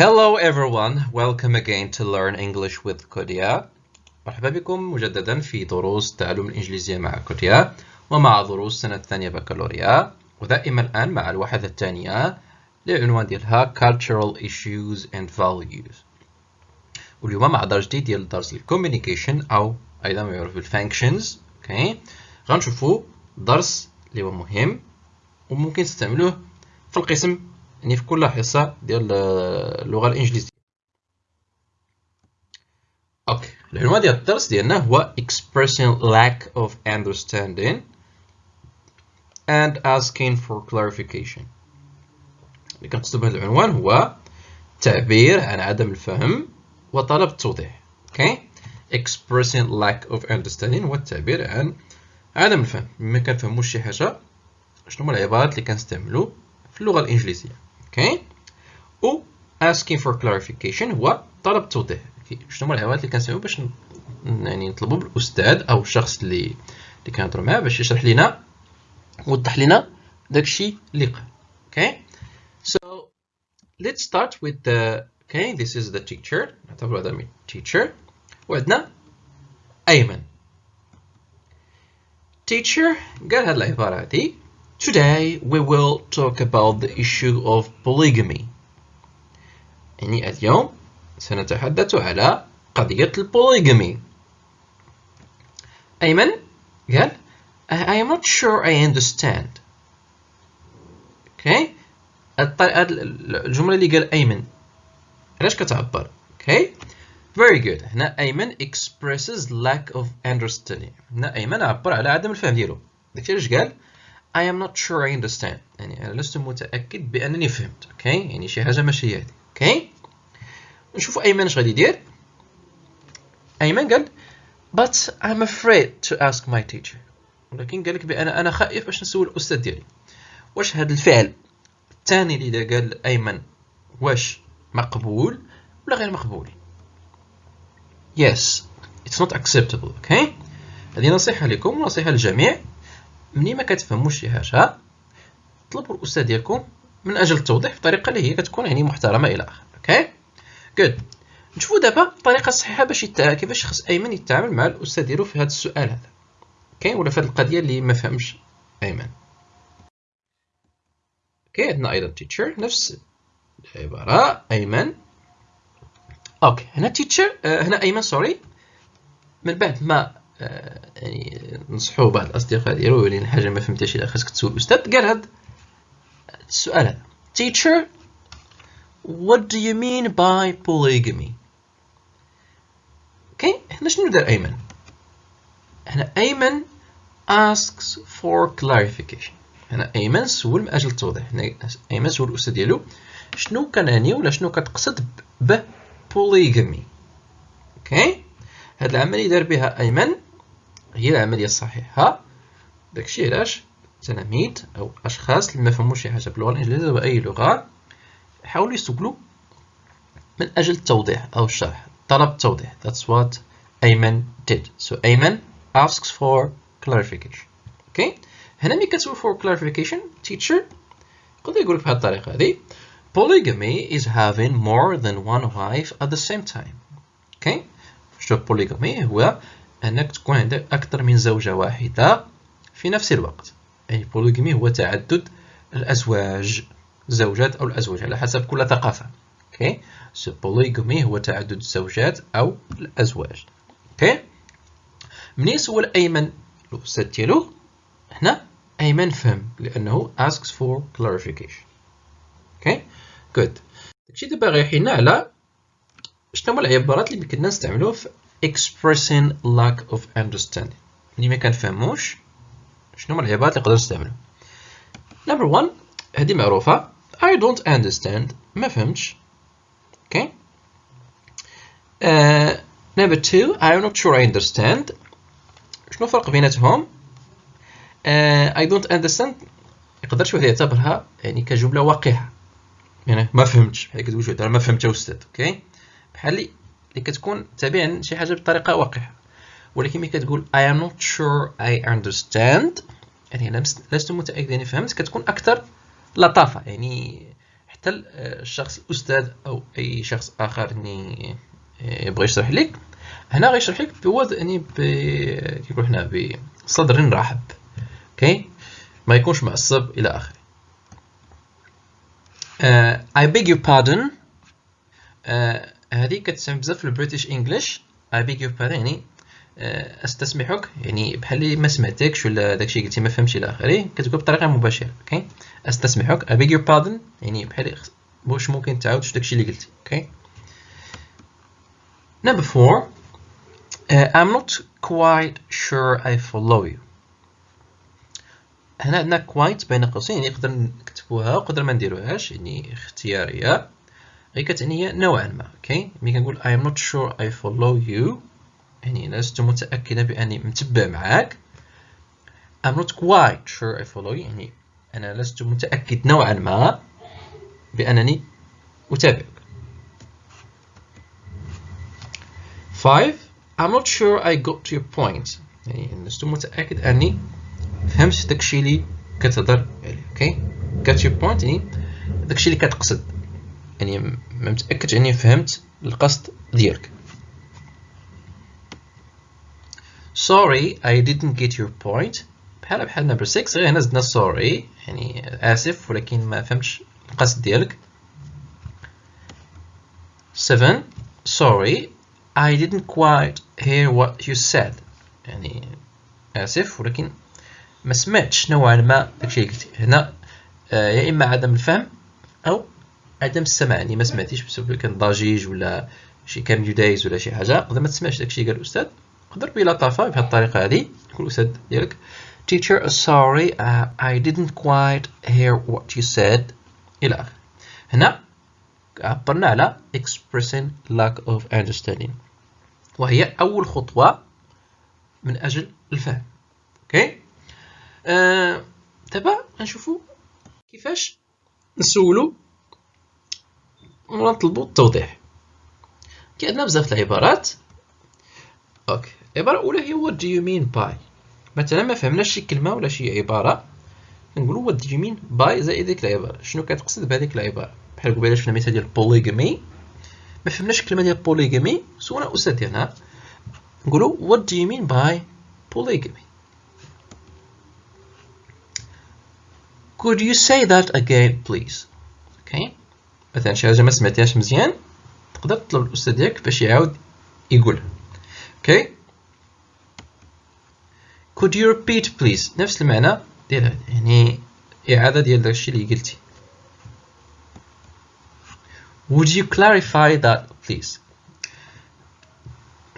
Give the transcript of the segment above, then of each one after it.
Hello everyone, welcome again to Learn English with Kodia. مرحبا بكم مجددا في دروس تعلم الإنجليزية مع كوديا ومع دروس سنة الثانية بكالوريا ودائما الآن مع الوحدة الثانية للعنوان ديالها Cultural Issues and Values. واليوم مع درس جديد ديال درس ال communication أو أيضا ما يعرف بال functions okay غنشوفوا درس اللي هو مهم وممكن تستعملوه في القسم يعني في كل حصة ديال اللغة الإنجليزية. okay. العنوان ديال الدرس ديالنا هو expressing lack of understanding and asking for clarification. اللي كنقصد بهذا العنوان هو تعبير عن عدم الفهم وطلب التوضيح. okay؟ expressing lack of understanding هو التعبير عن عدم الفهم. مما كنفهموش شي حاجة شنو هما العبارات اللي كنستعملو في اللغة الإنجليزية. okay و asking for clarification هو طلب التوضيح شنو هما العبارات اللي كنستعملو باش يعني نطلبوا بالأستاذ أو الشخص اللي اللي كنهضروا معاه باش يشرح لنا ويوضح لنا داكشي اللي قال. okay so let's start with the okay this is the teacher. نعتبر هذا من teacher. وعندنا أيمن. Teacher قال هاد العبارة هادي. Today we will talk about the issue of polygamy. يعني اليوم سنتحدث على قضية البوليغامي. أيمن؟ قال I am not sure I understand. Okay. الجملة اللي قال أيمن. علاش كتعبر؟ Okay. Very good. هنا أيمن expresses lack of understanding. هنا أيمن عبر على عدم الفهم ديالو. داكشي علاش قال؟ I am not sure I understand. يعني أنا لست متأكد بأنني فهمت. Okay? يعني شي حاجة ماشي هادي okay? نشوفوا أيمن اش غادي يدير. أيمن قال but I'm afraid to ask my teacher. ولكن قال لك بأن أنا خائف باش نسول الأستاذ ديالي. واش هذا الفعل؟ الثاني اللي قال أيمن واش مقبول ولا غير مقبول? Yes it's not acceptable. Okay? هذه نصيحة لكم ونصيحة للجميع. مني ما كتفهموش شي حاجة طلبوا الأستاذ ديالكم من أجل التوضيح بطريقة اللي هي كتكون يعني محترمة إلى آخره okay good. نشوفوا دابا الطريقة الصحيحة باش. كيفاش خص أيمن يتعامل مع الأستاذ ديالو في هذا السؤال هذا. okay ولا في هذه القضية اللي ما فهمش أيمن. okay؟ عندنا أيضا teacher نفس العبارة. أيمن. okay هنا teacher آه هنا أيمن sorry من بعد ما يعني نصحوا بعض الأصدقاء ديالو ولين حاجة ما فهمتيش إلا خاصك تسول. الأستاذ قال هاد السؤال هذا. Teacher what do you mean by polygamy? okay هنا شنو دار أيمن؟ هنا أيمن asks for clarification. هنا أيمن سول من أجل التوضيح. هنا أيمن سول الأستاذ ديالو شنو كنعني ولا شنو كتقصد ب polygamy. okay هاد العملية دار بها أيمن هي العملية الصحيحة. داكشي علاش؟ التلاميذ أو أشخاص اللي ما فهموش شي حاجة باللغة الإنجليزية باي لغة حاولوا يسولوا من أجل التوضيح أو الشرح طلب التوضيح that's what ايمن did. So ايمن asks for clarification. Okay? هنا ملي كتسول for clarification teacher. يقدر يقول لك بهذه الطريقة هذه. Polygamy is having more than one wife at the same time. Okay? شوف polygamy هو أنك تكون عندك أكثر من زوجة واحدة في نفس الوقت. يعني polygamy هو تعدد الأزواج الزوجات أو الأزواج على حسب كل ثقافة. Okay so polygamy هو تعدد الزوجات أو الأزواج. Okay منين سول أيمن؟ الأستاذ ديالو هنا أيمن فهم لأنه asks for clarification. Okay good. داكشي دابا غيحينا على شنو هما العبارات اللي كنا نستعملوها في expressing lack of understanding. اللي ما كنفهموش شنو هما العبارات اللي نقدروا نستعملو number one هذه معروفة. I don't understand. ما فهمتش. Okay. Uh, number two I'm not sure I understand. شنو الفرق بيناتهم؟ Uh, I don't understand. يقدر شي يعتبرها يعني كجملة وقحة يعني ما فهمتش. بحال كتقول شي ما فهمت أستاذ. أوكي بحال اللي كتكون تابعا شي حاجة بطريقة وقحة ولكن ملي كتقول I am not sure I understand يعني لست متأكد يعني فهمت كتكون أكثر لطافة. يعني حتى الشخص الاستاذ أو أي شخص آخر إني يبغى يشرح لك. هنا غيشرح لك بوضع يعني كيقول هنا بصدر رحب. أوكي ما يكونش معصب إلى آخره. uh, I beg your pardon. uh, هذه كتسمى بزاف في ال British English your pardon يعني uh, أستسمحك يعني بحال ما سمعتكش ولا داكشي قلتي ما فهمتش إلى آخره كتقول بطريقة مباشرة okay أستسمحك. I beg your pardon يعني بحال واش ممكن تعاود داكشي اللي قلتي okay number four uh, I'm not quite sure I follow you. هنا عندنا quite بين قوسين يعني نقدر نكتبوها وقدر ما نديروهاش يعني اختيارية. غير هي نوعا ما أوكي ملي كنقول I am not sure I follow you يعني لست متأكدا بأني متبع معاك. I'm not quite sure I follow you يعني أنا لست متأكد نوعا ما بأنني أتابعك. 5 I'm not sure I got your point يعني لست متأكد أني فهمت داكشي اللي كتهضر عليه okay got your point يعني داكشي اللي كتقصد. يعني ما متأكد أني فهمت القصد ديالك. Sorry I didn't get your point. بحال بحال number 6 غير هنا زدنا sorry يعني آسف ولكن ما فهمتش القصد ديالك. 7 sorry I didn't quite hear what you said. يعني آسف ولكن ما سمعتش نوعا ما داكشي اللي قلتي هنا آه يا إما عدم الفهم أو عدم السمع يعني ما سمعتيش بسبب كان ضجيج ولا شي كان يدايز ولا شي حاجة قدر ما تسمعش داكشي قال الأستاذ قدر بلطافة بهذه الطريقة هذه يقول الأستاذ ديالك Teacher sorry uh, I didn't quite hear what you said. إلى آخره. هنا عبرنا على expressing lack of understanding. وهي أول خطوة من أجل الفهم. okay؟ آه، دابا غنشوفو كيفاش نسولو ونطلبو التوضيح. كي عندنا بزاف العبارات. okay. العبارة الأولى هي do you mean by مثلا ما فهمناش شي كلمة ولا شي عبارة. نقولو what do you mean by زائد ديك العبارة. شنو كتقصد بهذيك العبارة؟ بحال قبيلة شفنا مثال ديال polygamy. ما فهمناش الكلمة ديال polygamy. سولنا أستاذ ديالنا نقولو what do you mean by polygamy. Could you say that again please? Okay. مثلا شي حاجة ما سمعتيهاش مزيان تقدر تطلب الأستاذ ديالك باش يعاود يقولها. okay could you repeat please نفس المعنى ديال يعني إعادة ديال داكشي اللي قلتي. Would you clarify that please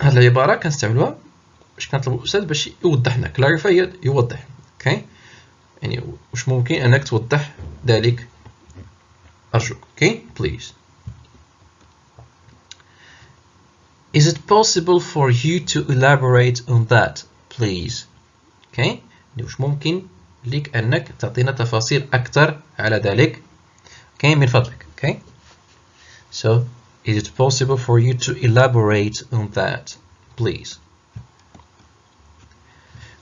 هاد العبارة كنستعملوها باش كنطلبو الأستاذ باش يوضح لنا clarify يوضح أوكي؟ okay. يعني واش ممكن أنك توضح ذلك؟ أرجوك اوكي okay. please Is it possible for you to elaborate on that please اوكي يعني واش ممكن لك انك تعطينا تفاصيل اكثر على ذلك اوكي من فضلك اوكي so is it possible for you to elaborate on that please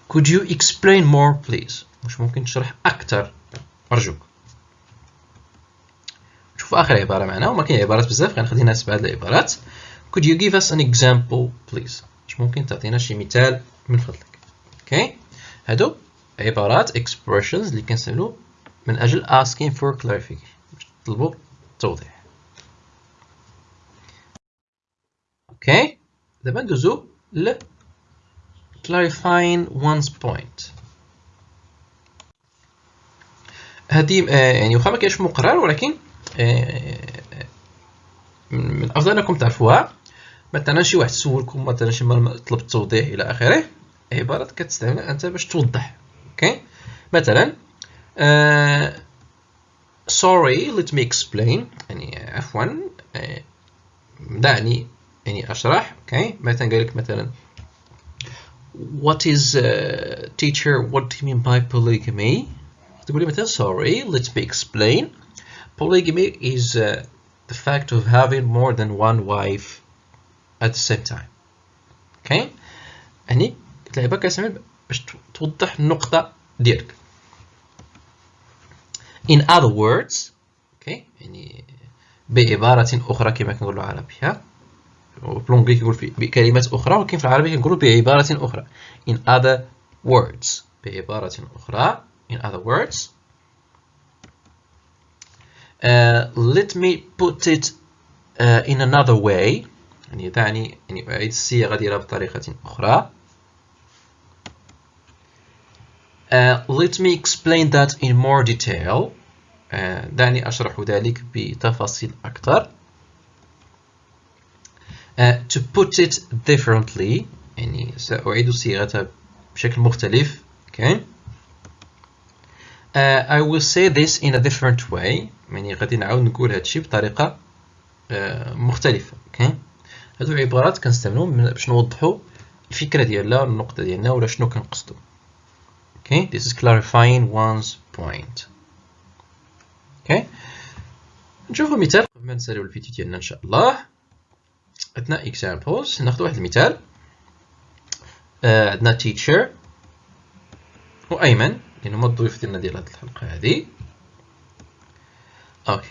could you explain more please واش ممكن تشرح اكثر ارجوك شوف آخر عبارة معنا وما كاين عبارات بزاف غنخلي ناس بعض العبارات. Could you give us an example please واش ممكن تعطينا شي مثال من فضلك؟ okay. هادو عبارات expressions اللي كنستعملو من أجل asking for clarification. باش نطلبو التوضيح okay دابا ندوزو ل clarifying one's point. هادي يعني واخا ما كاينش مقرر ولكن من الافضل أنكم تعرفوها. مثلا شي واحد سولكم مثلا شي طلب التوضيح إلى آخره. عبارات كتستعملها أنت باش توضح. okay؟ مثلا sorry let me explain. يعني عفوا دعني يعني أشرح. okay؟ مثلا قال لك مثلا what is uh, teacher what do you mean by polygamy تقولي مثلا sorry let me explain. Polygamy is uh, the fact of having more than one wife at the same time. Okay? يعني كتلعبها كتعمل باش توضح النقطة ديالك. In other words أوكي يعني بعبارة أخرى كما كنقولوا عربية. بالونجلي كيقول بكلمات أخرى ولكن في العربية كنقولوا بعبارة أخرى. In other words بعبارة أخرى. In other words let me put it uh, in another way يعني دعني يعني أعيد الصياغة ديالها بطريقة أخرى Uh, let me explain that in more detail. Uh, دعني أشرح ذلك بتفاصيل أكثر. Uh, to put it differently يعني سأعيد صياغتها بشكل مختلف. Okay. Uh, I will say this in a different way. يعني غادي نعاود نقول هادشي بطريقة uh, مختلفة. Okay. هادو عبارات كنستعملوهم باش نوضحوا الفكرة ديالنا النقطة ديالنا ولا شنو كنقصدو. Okay, this is clarifying one's point. Okay. نشوفوا مثال قبل ما نساليو الفيديو ديالنا إن شاء الله عندنا examples ناخذ واحد المثال آه عندنا teacher وأيمن لانه هما الضيوف ديالنا ديال هاد الحلقه هذه اوكي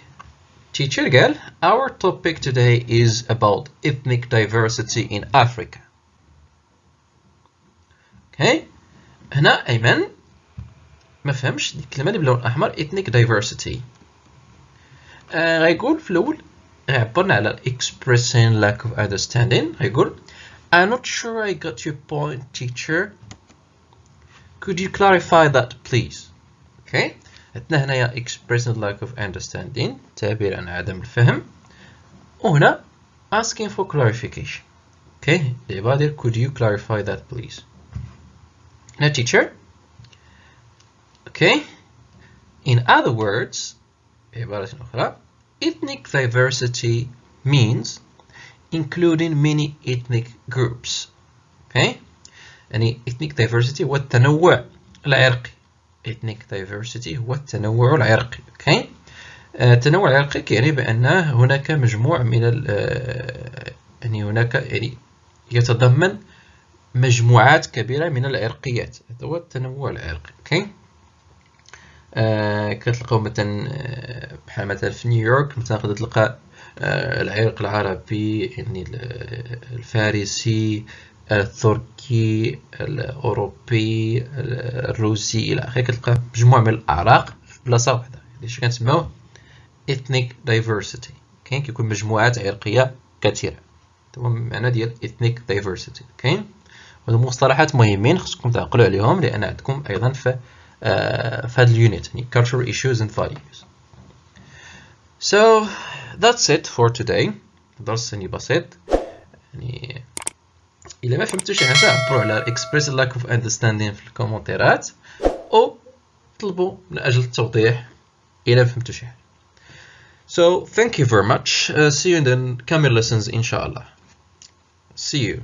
teacher قال our topic today is about ethnic diversity in Africa okay هنا ايمن ما فهمش الكلمه اللي باللون الاحمر ethnic diversity آه غيقول في الاول غيعبرنا على expressing lack of understanding غيقول I'm not sure I got your point teacher could you clarify that please okay عندنا هنايا expressing lack of understanding تعبير عن عدم الفهم وهنا asking for clarification okay العبارة could you clarify that please now teacher okay in other words بعبارة أخرى ethnic diversity means including many ethnic groups okay يعني ethnic diversity هو التنوع العرقي. ethnic diversity هو التنوع العرقي okay التنوع العرقي يعني بأن هناك مجموع من يعني هناك يعني يتضمن مجموعات كبيرة من العرقيات. هذا هو التنوع العرقي أوكي آه كتلقاو مثلا آه، بحال مثلا في نيويورك مثلا تقدر تلقى آه العرق العربي يعني الفارسي التركي الأوروبي الروسي إلى آخره كتلقى مجموعه من الأعراق في بلاصة واحدة. هادشي كنسميوه ethnic diversity. كاين كيكون مجموعات عرقية كثيرة. هو المعنى ديال ethnic diversity. كاين؟ هادو مصطلحات مهمين خصكم تعقلوا عليهم لأن عندكم أيضا في آه في هذا ال unit يعني cultural issues and values. So that's it for today. درس يعني بسيط. يعني الا ما فهمتوا شي حاجه عبروا على express lack of understanding في الكومنتيرات او طلبوا من اجل التوضيح الا فهمتوا شي حاجه so thank you very much uh, see you in the coming lessons inshallah see you